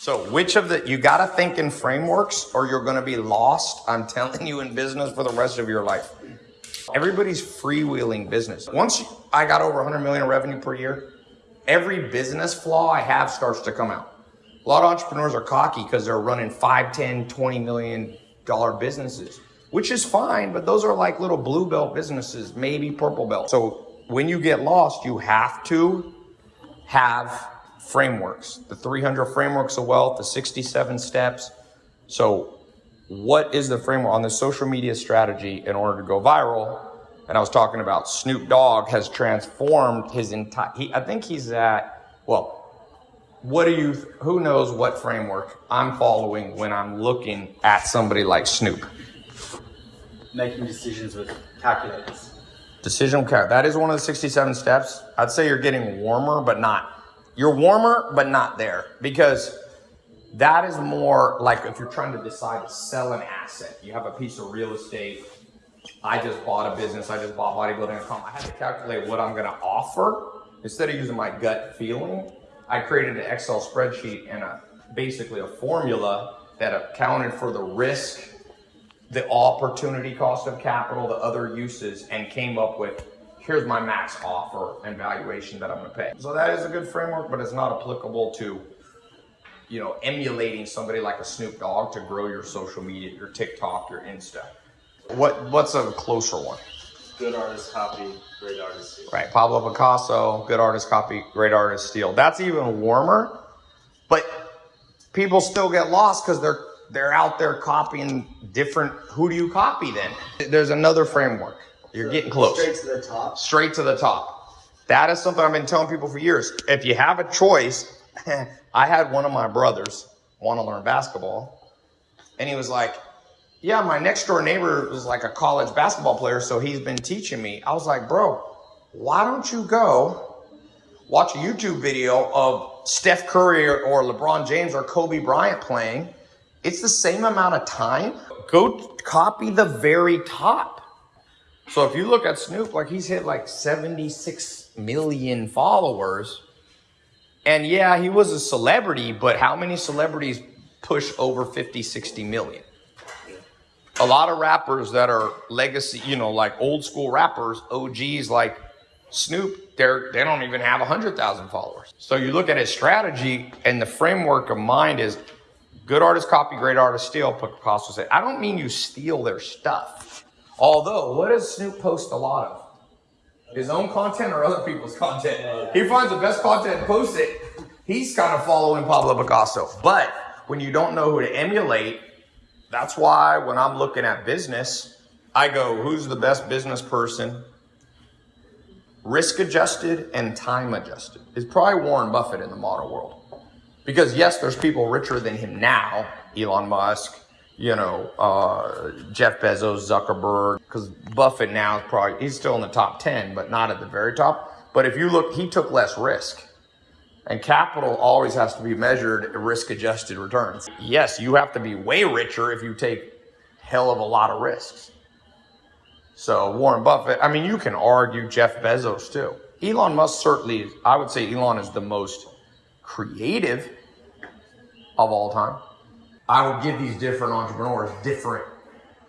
So, which of the, you got to think in frameworks or you're going to be lost, I'm telling you, in business for the rest of your life. Everybody's freewheeling business. Once I got over 100 million revenue per year, every business flaw I have starts to come out. A lot of entrepreneurs are cocky because they're running 5, 10, 20 million dollar businesses, which is fine, but those are like little blue belt businesses, maybe purple belt. So when you get lost, you have to have frameworks, the 300 frameworks of wealth, the 67 steps. So what is the framework on the social media strategy in order to go viral? And I was talking about Snoop Dogg has transformed his entire, he, I think he's at, well, what do you, who knows what framework I'm following when I'm looking at somebody like Snoop? Making decisions with calculators. Decision care. That is one of the 67 steps. I'd say you're getting warmer, but not you're warmer, but not there because that is more like if you're trying to decide to sell an asset. You have a piece of real estate. I just bought a business. I just bought bodybuilding.com. I had to calculate what I'm going to offer instead of using my gut feeling. I created an Excel spreadsheet and a basically a formula that accounted for the risk, the opportunity cost of capital, the other uses, and came up with here's my max offer and valuation that I'm going to pay. So that is a good framework, but it's not applicable to, you know, emulating somebody like a Snoop Dogg to grow your social media, your TikTok, your Insta. What what's a closer one? Good artist copy, great artist steal. Right, Pablo Picasso, good artist copy, great artist steal. That's even warmer, but people still get lost because they're they're out there copying different. Who do you copy then? There's another framework. You're getting close. Straight to the top. Straight to the top. That is something I've been telling people for years. If you have a choice, I had one of my brothers want to learn basketball, and he was like, "Yeah, my next door neighbor was like a college basketball player, so he's been teaching me." I was like, "Bro, why don't you go watch a YouTube video of Steph Curry or, or LeBron James or Kobe Bryant playing? It's the same amount of time. Go copy the very top." So if you look at Snoop, like he's hit like 76 million followers. And yeah, he was a celebrity, but how many celebrities push over 50, 60 million? A lot of rappers that are legacy, you know, like old school rappers, OGs like Snoop, they're, they don't even have 100,000 followers. So you look at his strategy and the framework of mind is good artist copy, great artist steal, Picasso said. I don't mean you steal their stuff. Although, what does Snoop post a lot of? His own content or other people's content? He finds the best content and posts it. He's kind of following Pablo Picasso. But when you don't know who to emulate, that's why when I'm looking at business, I go, who's the best business person? Risk adjusted and time adjusted. It's probably Warren Buffett in the modern world. Because yes, there's people richer than him now, Elon Musk, you know, uh, Jeff Bezos, Zuckerberg, because Buffett now is probably, he's still in the top 10, but not at the very top. But if you look, he took less risk. And capital always has to be measured risk adjusted returns. Yes, you have to be way richer if you take hell of a lot of risks. So Warren Buffett, I mean, you can argue Jeff Bezos too. Elon Musk certainly, I would say Elon is the most creative of all time. I would give these different entrepreneurs different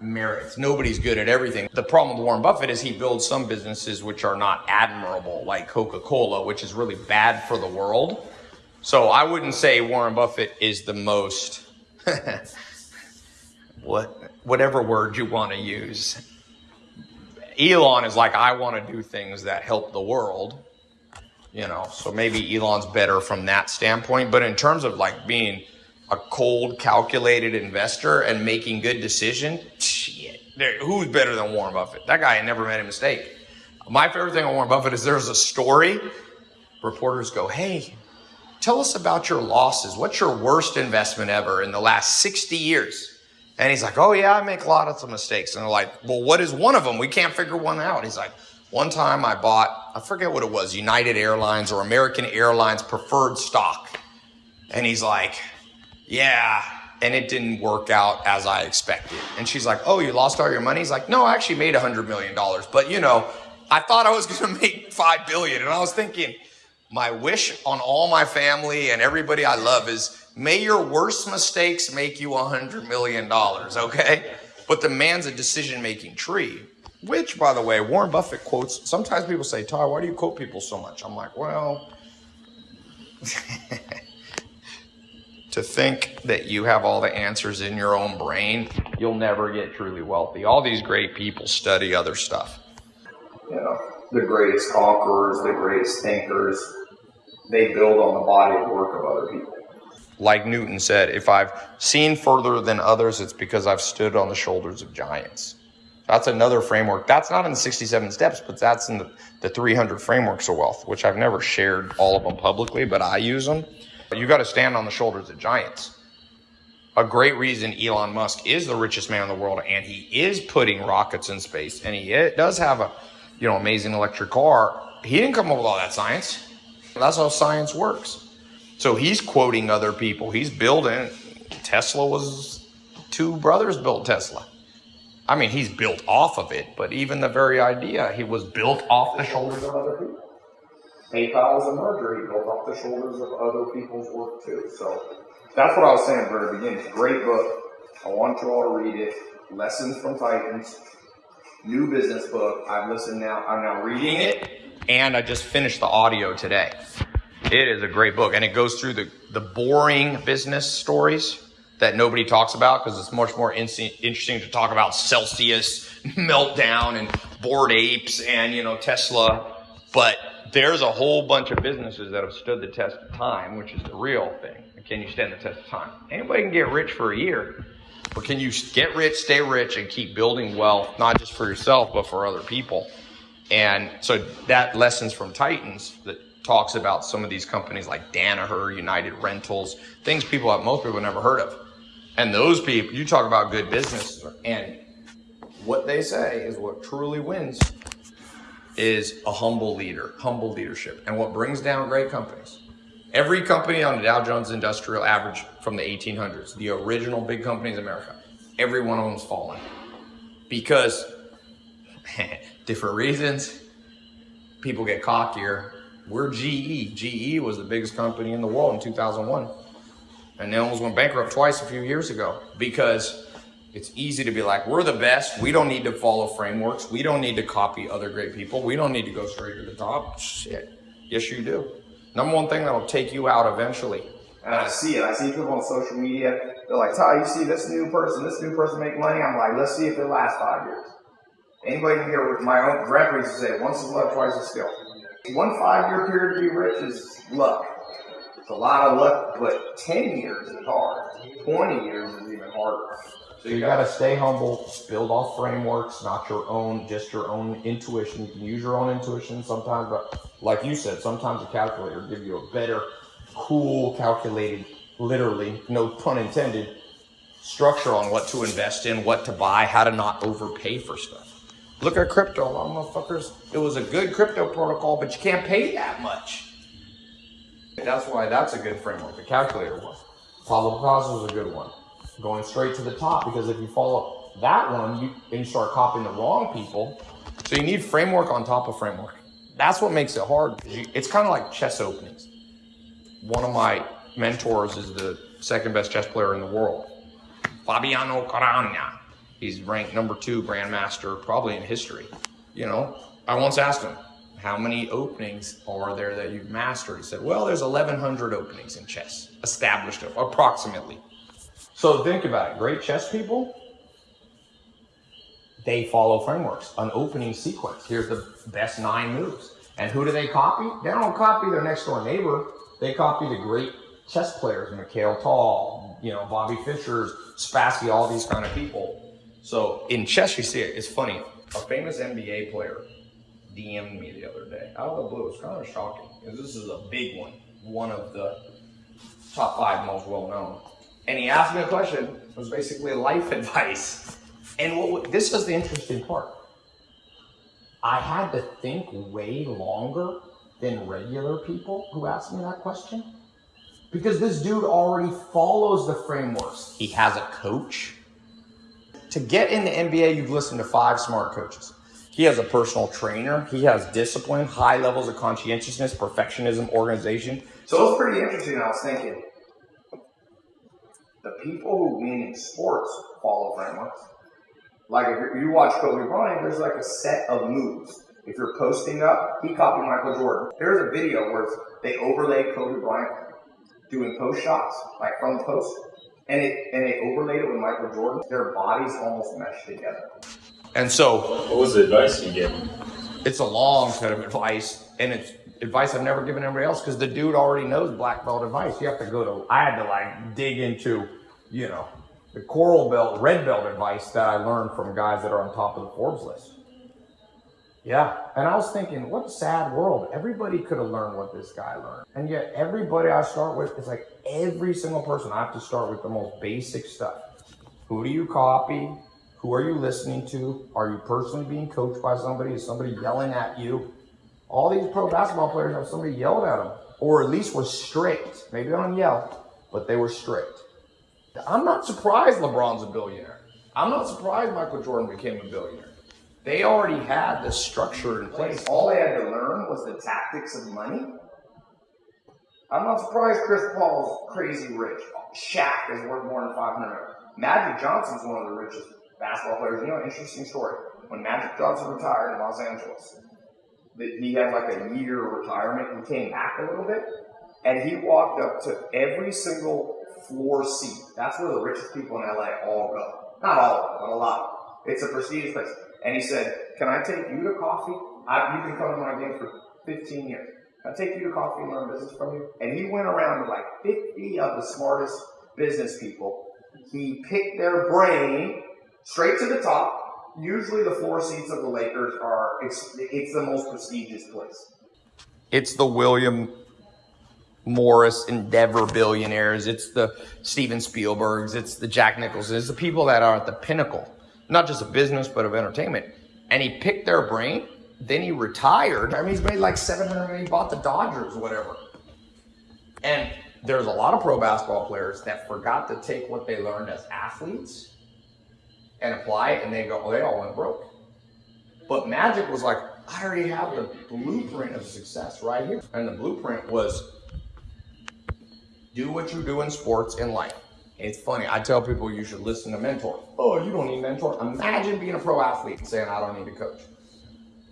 merits. Nobody's good at everything. The problem with Warren Buffett is he builds some businesses which are not admirable, like Coca Cola, which is really bad for the world. So I wouldn't say Warren Buffett is the most, what, whatever word you want to use. Elon is like, I want to do things that help the world, you know, so maybe Elon's better from that standpoint. But in terms of like being, a cold, calculated investor and making good decisions, shit, who's better than Warren Buffett? That guy never made a mistake. My favorite thing on Warren Buffett is there's a story. Reporters go, hey, tell us about your losses. What's your worst investment ever in the last 60 years? And he's like, oh yeah, I make a lot of mistakes. And they're like, well, what is one of them? We can't figure one out. He's like, one time I bought, I forget what it was, United Airlines or American Airlines preferred stock. And he's like, yeah, and it didn't work out as I expected. And she's like, oh, you lost all your money? He's like, no, I actually made a hundred million dollars, but you know, I thought I was going to make five billion. And I was thinking, my wish on all my family and everybody I love is May your worst mistakes make you a hundred million dollars, okay? But the man's a decision-making tree. Which, by the way, Warren Buffett quotes. Sometimes people say, "Ty, why do you quote people so much?" I'm like, well, to think that you have all the answers in your own brain, you'll never get truly wealthy. All these great people study other stuff. You know, the greatest conquerors, the greatest thinkers, they build on the body of work of other people. Like Newton said, if I've seen further than others, it's because I've stood on the shoulders of giants. That's another framework. That's not in the 67 steps, but that's in the, the 300 frameworks of wealth, which I've never shared all of them publicly, but I use them. You got to stand on the shoulders of giants. A great reason Elon Musk is the richest man in the world, and he is putting rockets in space, and he does have a, you know, amazing electric car. He didn't come up with all that science. That's how science works. So he's quoting other people. He's building. Tesla was two brothers built Tesla. I mean, he's built off of it, but even the very idea, he was built off the shoulders of other people. PayPal was a merger. He built off the shoulders of other people's work too. So that's what I was saying at the very beginning. Great book. I want you all to read it. Lessons from Titans. New business book. I've listened now. I'm now reading it, and I just finished the audio today. It is a great book, and it goes through the the boring business stories that nobody talks about because it's much more in- interesting to talk about Celsius meltdown and bored apes and you know Tesla, but there's a whole bunch of businesses that have stood the test of time, which is the real thing. Can you stand the test of time? Anybody can get rich for a year, but can you get rich, stay rich, and keep building wealth, not just for yourself, but for other people? And so that lessons from Titans that talks about some of these companies like Danaher, United Rentals, things people most people never heard of. And those people, you talk about good business, and what they say is what truly wins is a humble leader, humble leadership. And what brings down great companies? Every company on the Dow Jones Industrial Average from the 1800s, the original big companies in America, every one of them's fallen. Because different reasons, people get cockier. We're GE. GE was the biggest company in the world in 2001. And they almost went bankrupt twice a few years ago because it's easy to be like, we're the best. We don't need to follow frameworks. We don't need to copy other great people. We don't need to go straight to the top. Shit. Yes, you do. Number one thing that'll take you out eventually. And I see it. I see people on social media. They're like, Ty, you see this new person, this new person make money. I'm like, let's see if it lasts five years. Anybody can rich. My own grandpa used to say, once is luck, twice is skill. One five year period to be rich is luck. It's a lot of luck, but 10 years is hard. 20 years is even harder. So you got to stay humble, build off frameworks, not your own, just your own intuition. You can use your own intuition sometimes, but like you said, sometimes a calculator give you a better, cool, calculated, literally, no pun intended, structure on what to invest in, what to buy, how to not overpay for stuff. Look at crypto, a lot of motherfuckers. It was a good crypto protocol, but you can't pay that much. That's why that's a good framework. The calculator one. Pablo is a good one going straight to the top because if you follow that one, you, start copying the wrong people. So you need framework on top of framework. That's what makes it hard. It's kind of like chess openings. One of my mentors is the second best chess player in the world, Fabiano Caruana. He's ranked number two grandmaster probably in history. You know, I once asked him, how many openings are there that you've mastered? He said, well, there's 1,100 openings in chess, established approximately. So think about it. Great chess people, they follow frameworks, an opening sequence. Here's the best nine moves. And who do they copy? They don't copy their next door neighbor. They copy the great chess players, Mikhail Tal, you know, Bobby Fischer, Spassky, all these kind of people. So in chess, you see it. It's funny. A famous NBA player DM'd me the other day out of the blue. It's kind of shocking because this is a big one, one of the top five most well known and he asked me a question. It was basically life advice. And what, this was the interesting part. I had to think way longer than regular people who asked me that question. Because this dude already follows the frameworks. He has a coach. To get in the NBA, you've listened to five smart coaches. He has a personal trainer. He has discipline, high levels of conscientiousness, perfectionism, organization. So it was pretty interesting. I was thinking, The people who win in sports follow frameworks. Like if you watch Kobe Bryant, there's like a set of moves. If you're posting up, he copied Michael Jordan. There's a video where they overlay Kobe Bryant doing post shots, like from the post, and it and they overlaid it with Michael Jordan. Their bodies almost meshed together. And so, What was the advice you gave him? It's a long set of advice, and it's advice I've never given anybody else because the dude already knows black belt advice. You have to go to. I had to like dig into, you know, the coral belt, red belt advice that I learned from guys that are on top of the Forbes list. Yeah, and I was thinking, what a sad world. Everybody could have learned what this guy learned, and yet everybody I start with is like every single person. I have to start with the most basic stuff. Who do you copy? Who are you listening to? Are you personally being coached by somebody? Is somebody yelling at you? All these pro basketball players have somebody yelled at them, or at least was strict. Maybe they don't yell, but they were strict. I'm not surprised LeBron's a billionaire. I'm not surprised Michael Jordan became a billionaire. They already had the structure in place. All they had to learn was the tactics of money. I'm not surprised Chris Paul's crazy rich. Shaq is worth more than 500. Magic Johnson's one of the richest basketball players. You know, interesting story. When Magic Johnson retired in Los Angeles, he had like a year of retirement. He came back a little bit, and he walked up to every single floor seat. That's where the richest people in LA all go. Not all of them, but a lot. It's a prestigious place. And he said, "Can I take you to coffee? I, you've been coming to my game for 15 years. Can I take you to coffee and learn business from you?" And he went around with like 50 of the smartest business people. He picked their brain straight to the top. Usually, the floor seats of the Lakers are it's, it's the most prestigious place. It's the William Morris Endeavor billionaires. It's the Steven Spielbergs. It's the Jack Nicholson. It's the people that are at the pinnacle, not just of business, but of entertainment. And he picked their brain. Then he retired. I mean, he's made like 700 and he bought the Dodgers, whatever. And there's a lot of pro basketball players that forgot to take what they learned as athletes and apply it, and they go, oh, they all went broke. But Magic was like, I already have the blueprint of success right here. And the blueprint was do what you do in sports in life. It's funny. I tell people you should listen to mentors. Oh, you don't need mentor. Imagine being a pro athlete and saying, I don't need a coach.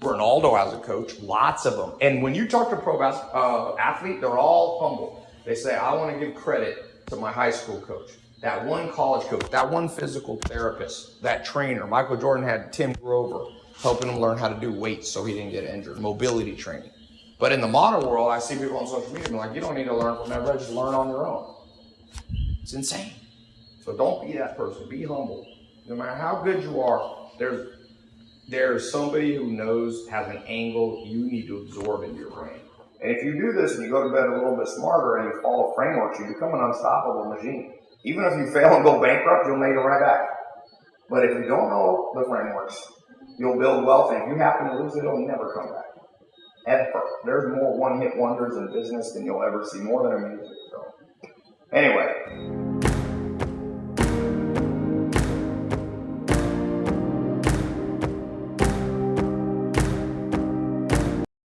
Ronaldo has a coach, lots of them. And when you talk to pro uh, athlete, they're all humble. They say, I want to give credit to my high school coach, that one college coach, that one physical therapist, that trainer. Michael Jordan had Tim Grover helping him learn how to do weights so he didn't get injured, mobility training. But in the modern world, I see people on social media being like, you don't need to learn from everybody, just learn on your own. It's insane. So don't be that person. Be humble. No matter how good you are, there's there's somebody who knows has an angle you need to absorb into your brain. And if you do this and you go to bed a little bit smarter and you follow frameworks, you become an unstoppable machine. Even if you fail and go bankrupt, you'll make it right back. But if you don't know the frameworks, you'll build wealth, and if you happen to lose it, it'll never come back. Ever. There's more one-hit wonders in business than you'll ever see, more than a music. So, anyway.